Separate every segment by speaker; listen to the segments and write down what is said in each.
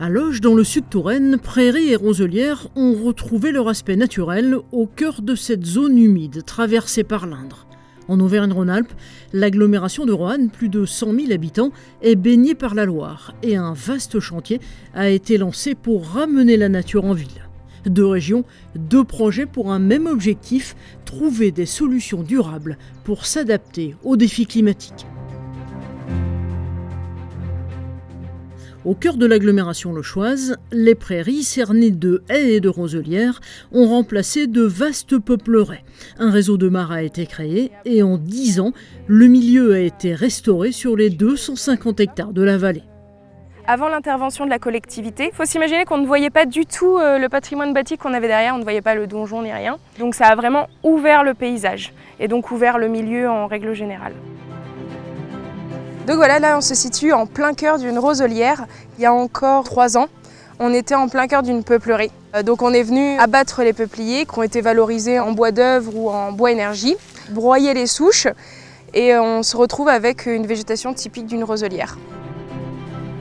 Speaker 1: À Loges, dans le sud Touraine, prairies et roselières ont retrouvé leur aspect naturel au cœur de cette zone humide traversée par l'Indre. En Auvergne-Rhône-Alpes, l'agglomération de Roanne, plus de 100 000 habitants, est baignée par la Loire et un vaste chantier a été lancé pour ramener la nature en ville. Deux régions, deux projets pour un même objectif, trouver des solutions durables pour s'adapter aux défis climatiques. Au cœur de l'agglomération lochoise, les prairies cernées de haies et de roselières ont remplacé de vastes peupleraies. Un réseau de mares a été créé et en 10 ans, le milieu a été restauré sur les 250 hectares de la vallée.
Speaker 2: Avant l'intervention de la collectivité, il faut s'imaginer qu'on ne voyait pas du tout euh, le patrimoine bâti qu'on avait derrière, on ne voyait pas le donjon ni rien. Donc ça a vraiment ouvert le paysage et donc ouvert le milieu en règle générale. Donc voilà, là on se situe en plein cœur d'une roselière. Il y a encore trois ans, on était en plein cœur d'une peuplerie. Euh, donc on est venu abattre les peupliers qui ont été valorisés en bois d'œuvre ou en bois énergie, broyer les souches et on se retrouve avec une végétation typique d'une roselière.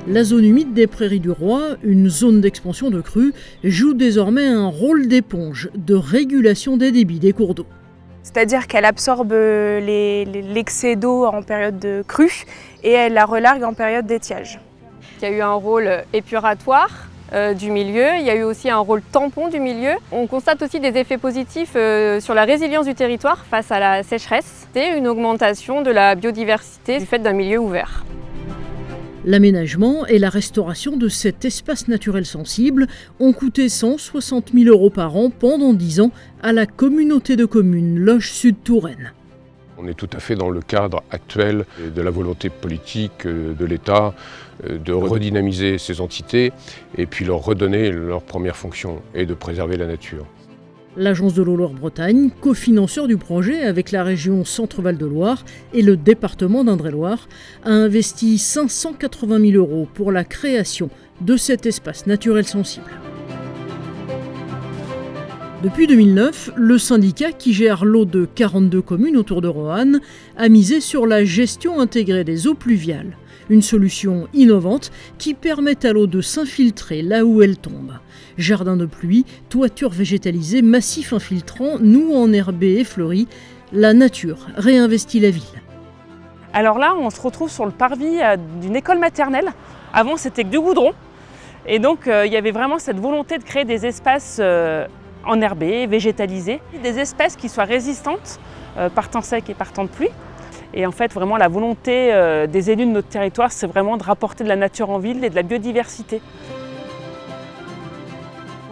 Speaker 1: La zone humide des Prairies du Roi, une zone d'expansion de crues, joue désormais un rôle d'éponge, de régulation des débits des cours d'eau.
Speaker 2: C'est-à-dire qu'elle absorbe l'excès d'eau en période de crue et elle la relargue en période d'étiage.
Speaker 3: Il y a eu un rôle épuratoire euh, du milieu, il y a eu aussi un rôle tampon du milieu. On constate aussi des effets positifs euh, sur la résilience du territoire face à la sécheresse et une augmentation de la biodiversité du fait d'un milieu ouvert.
Speaker 1: L'aménagement et la restauration de cet espace naturel sensible ont coûté 160 000 euros par an pendant 10 ans à la communauté de communes Loge Sud-Touraine.
Speaker 4: On est tout à fait dans le cadre actuel de la volonté politique euh, de l'État euh, de redynamiser ces entités et puis leur redonner leur première fonction et de préserver la nature.
Speaker 1: L'Agence de l'eau Loire-Bretagne, cofinanceur du projet avec la région Centre-Val de Loire et le département d'Indre-et-Loire, a investi 580 000 euros pour la création de cet espace naturel sensible. Depuis 2009, le syndicat qui gère l'eau de 42 communes autour de Roanne a misé sur la gestion intégrée des eaux pluviales, une solution innovante qui permet à l'eau de s'infiltrer là où elle tombe. Jardin de pluie, toiture végétalisée, massif infiltrant, nous enherbés et fleuris, la nature réinvestit la ville.
Speaker 5: Alors là, on se retrouve sur le parvis euh, d'une école maternelle. Avant, c'était que du goudron. Et donc, euh, il y avait vraiment cette volonté de créer des espaces euh, enherbés, végétalisés, des espèces qui soient résistantes par temps sec et par temps de pluie. Et en fait, vraiment, la volonté des élus de notre territoire, c'est vraiment de rapporter de la nature en ville et de la biodiversité.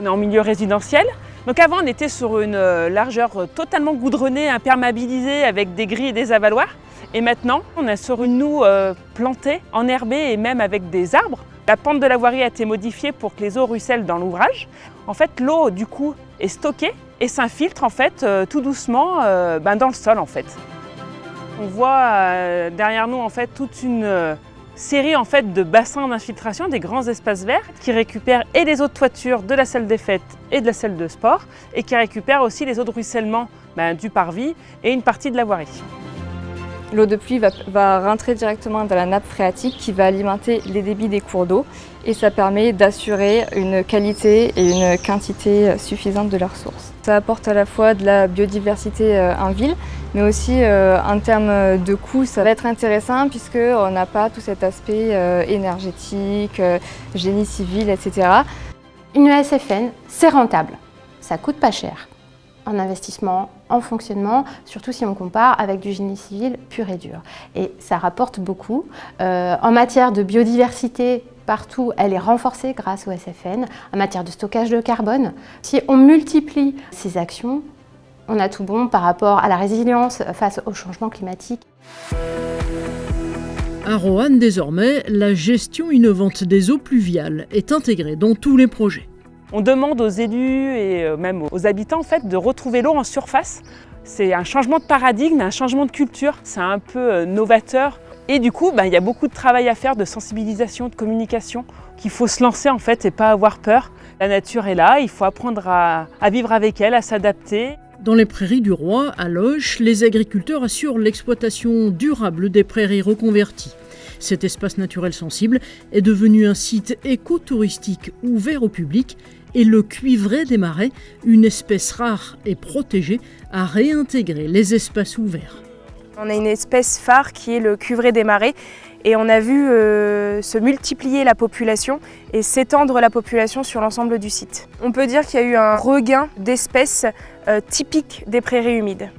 Speaker 5: On est en milieu résidentiel. Donc avant, on était sur une euh, largeur totalement goudronnée, imperméabilisée avec des grilles et des avaloirs. Et maintenant, on est sur une noue euh, plantée, enherbée et même avec des arbres. La pente de la voirie a été modifiée pour que les eaux ruissellent dans l'ouvrage. En fait, l'eau, du coup, est stockée et s'infiltre en fait euh, tout doucement ben, dans le sol en fait. On voit derrière nous en fait toute une série en fait de bassins d'infiltration, des grands espaces verts qui récupèrent et les eaux de toiture de la salle des fêtes et de la salle de sport et qui récupèrent aussi les eaux de ruissellement ben, du parvis et une partie de la voirie.
Speaker 6: L'eau de pluie va, rentrer directement dans la nappe phréatique qui va alimenter les débits des cours d'eau et ça permet d'assurer une qualité et une quantité suffisante de leurs sources. Ça apporte à la fois de la biodiversité euh, en ville, mais aussi euh, en termes de coûts, ça va être intéressant puisqu'on n'a pas tout cet aspect euh, énergétique, génie civil, etc.
Speaker 7: Une ESFN, c'est rentable, ça coûte pas cher en investissement, en fonctionnement, surtout si on compare avec du génie civil pur et dur. Et ça rapporte beaucoup. Euh, en matière de biodiversité, partout, elle est renforcée grâce au SFN. En matière de stockage de carbone, si on multiplie ces actions, on a tout bon par rapport à la résilience face au changement climatique.
Speaker 1: À Roanne, désormais, la gestion innovante des eaux pluviales est intégrée dans tous les projets.
Speaker 5: On demande aux élus et euh, même aux habitants en fait, de retrouver l'eau en surface. C'est un changement de paradigme, un changement de culture, c'est un peu euh, novateur. Et du coup, bah, il y a beaucoup de travail à faire de sensibilisation, de communication, qu'il faut se lancer en fait et pas avoir peur. La nature est là, il faut apprendre à, vivre avec elle, à s'adapter.
Speaker 1: Dans les prairies du Roi, à Loche, les agriculteurs assurent l'exploitation durable des prairies reconverties. Cet espace naturel sensible est devenu un site écotouristique ouvert au public et le cuivré des marais, une espèce rare et protégée, a réintégré les espaces ouverts.
Speaker 2: On a une espèce phare qui est le cuivré des marais et on a vu euh, se multiplier la population et s'étendre la population sur l'ensemble du site. On peut dire qu'il y a eu un regain d'espèces euh, typiques des prairies humides.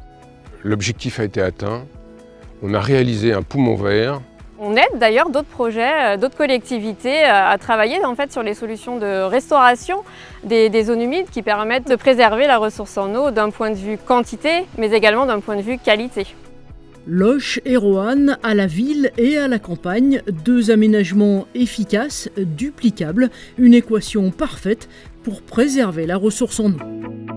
Speaker 4: L'objectif a été atteint. On a réalisé un poumon vert
Speaker 3: on aide d'ailleurs d'autres projets, euh, d'autres collectivités à travailler en fait sur les solutions de restauration des, des, zones humides qui permettent de préserver la ressource en eau d'un point de vue quantité, mais également d'un point de vue qualité.
Speaker 1: Loche et Roanne à la ville et à la campagne, deux aménagements efficaces, duplicables, une équation parfaite pour préserver la ressource en eau.